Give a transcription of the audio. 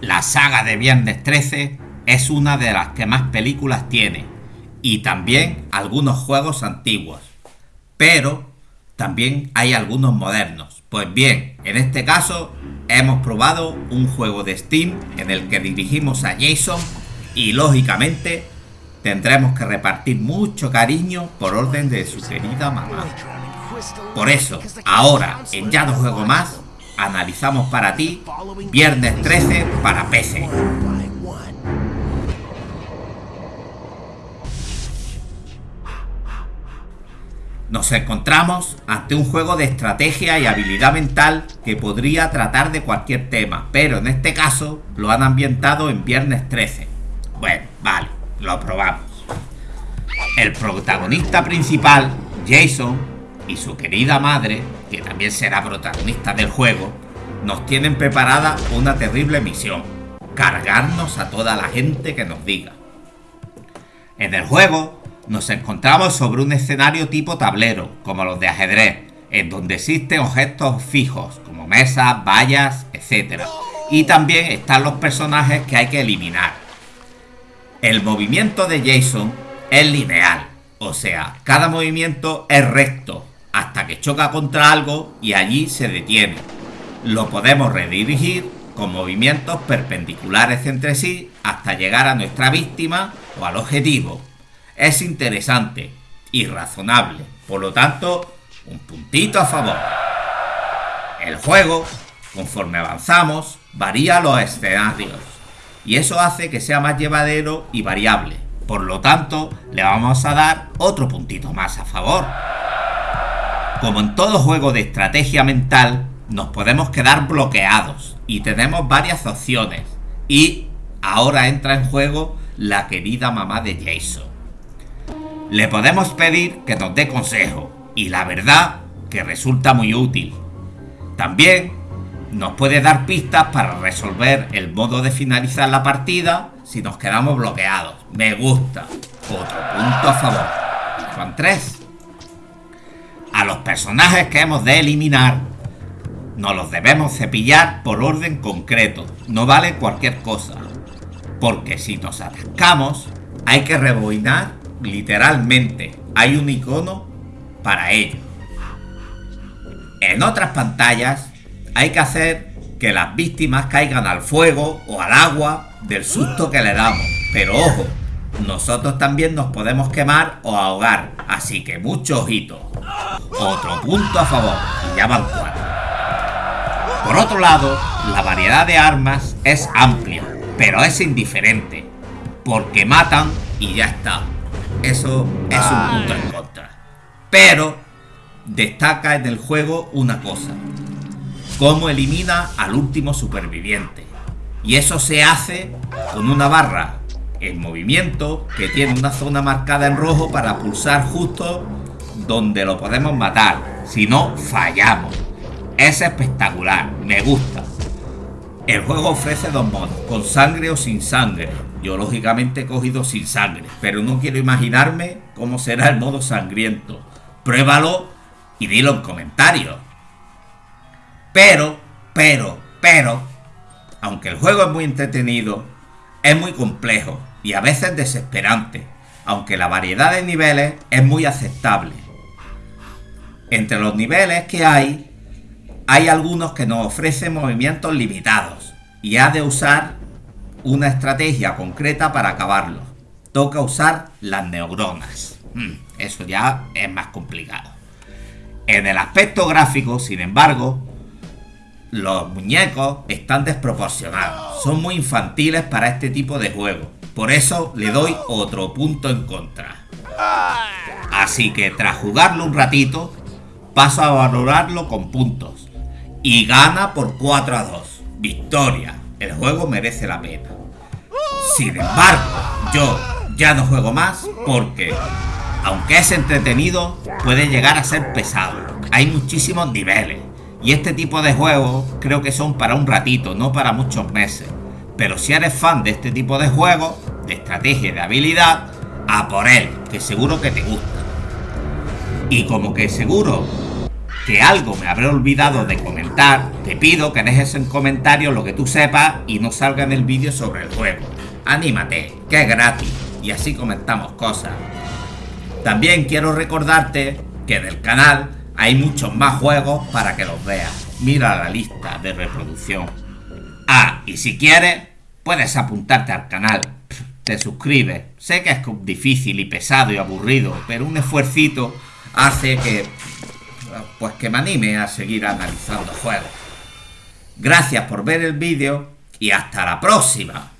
La saga de Viernes 13 es una de las que más películas tiene y también algunos juegos antiguos. Pero también hay algunos modernos. Pues bien, en este caso hemos probado un juego de Steam en el que dirigimos a Jason y lógicamente tendremos que repartir mucho cariño por orden de su querida mamá. Por eso, ahora en Ya no juego más, analizamos para ti Viernes 13 para PC. Nos encontramos ante un juego de estrategia y habilidad mental que podría tratar de cualquier tema, pero en este caso lo han ambientado en Viernes 13. Bueno, vale, lo probamos. El protagonista principal, Jason, y su querida madre, que también será protagonista del juego, nos tienen preparada una terrible misión, cargarnos a toda la gente que nos diga. En el juego nos encontramos sobre un escenario tipo tablero, como los de ajedrez, en donde existen objetos fijos, como mesas, vallas, etc. Y también están los personajes que hay que eliminar. El movimiento de Jason es lineal, o sea, cada movimiento es recto, hasta que choca contra algo y allí se detiene. Lo podemos redirigir con movimientos perpendiculares entre sí hasta llegar a nuestra víctima o al objetivo. Es interesante y razonable, por lo tanto, un puntito a favor. El juego, conforme avanzamos, varía los escenarios y eso hace que sea más llevadero y variable. Por lo tanto, le vamos a dar otro puntito más a favor. Como en todo juego de estrategia mental, nos podemos quedar bloqueados y tenemos varias opciones. Y ahora entra en juego la querida mamá de Jason. Le podemos pedir que nos dé consejo y la verdad que resulta muy útil. También nos puede dar pistas para resolver el modo de finalizar la partida si nos quedamos bloqueados. Me gusta. Otro punto a favor. Son tres. A los personajes que hemos de eliminar nos los debemos cepillar por orden concreto. No vale cualquier cosa. Porque si nos atascamos, hay que rebobinar literalmente. Hay un icono para ello. En otras pantallas hay que hacer que las víctimas caigan al fuego o al agua del susto que le damos. Pero ojo, nosotros también nos podemos quemar o ahogar, así que mucho ojito. Otro punto a favor, y ya van cuatro. Por otro lado, la variedad de armas es amplia, pero es indiferente, porque matan y ya está. Eso es un punto en contra. Pero destaca en el juego una cosa, cómo elimina al último superviviente. Y eso se hace con una barra en movimiento que tiene una zona marcada en rojo para pulsar justo donde lo podemos matar. Si no, fallamos. Es espectacular, me gusta. El juego ofrece dos modos, con sangre o sin sangre. Yo lógicamente he cogido sin sangre, pero no quiero imaginarme cómo será el modo sangriento. Pruébalo y dilo en comentarios. Pero, pero, pero, aunque el juego es muy entretenido, es muy complejo y a veces desesperante, aunque la variedad de niveles es muy aceptable. Entre los niveles que hay, hay algunos que nos ofrecen movimientos limitados y ha de usar una estrategia concreta para acabarlos. Toca usar las neuronas. Hmm, eso ya es más complicado. En el aspecto gráfico, sin embargo, los muñecos están desproporcionados. Son muy infantiles para este tipo de juego. Por eso le doy otro punto en contra. Así que tras jugarlo un ratito, paso a valorarlo con puntos. Y gana por 4 a 2. Victoria. El juego merece la pena. Sin embargo, yo ya no juego más porque, aunque es entretenido, puede llegar a ser pesado. Hay muchísimos niveles y este tipo de juegos creo que son para un ratito, no para muchos meses. Pero si eres fan de este tipo de juegos, de estrategia y de habilidad, a por él, que seguro que te gusta. Y como que seguro que algo me habré olvidado de comentar, te pido que dejes en comentarios lo que tú sepas y no salga en el vídeo sobre el juego. Anímate, que es gratis, y así comentamos cosas. También quiero recordarte que en el canal hay muchos más juegos para que los veas. Mira la lista de reproducción. Ah, y si quieres, puedes apuntarte al canal. Te suscribes. Sé que es difícil y pesado y aburrido, pero un esfuercito hace que pues que me anime a seguir analizando juegos. Gracias por ver el vídeo y hasta la próxima.